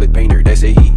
acrylic painter, that's a he.